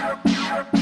Shut up, shut up.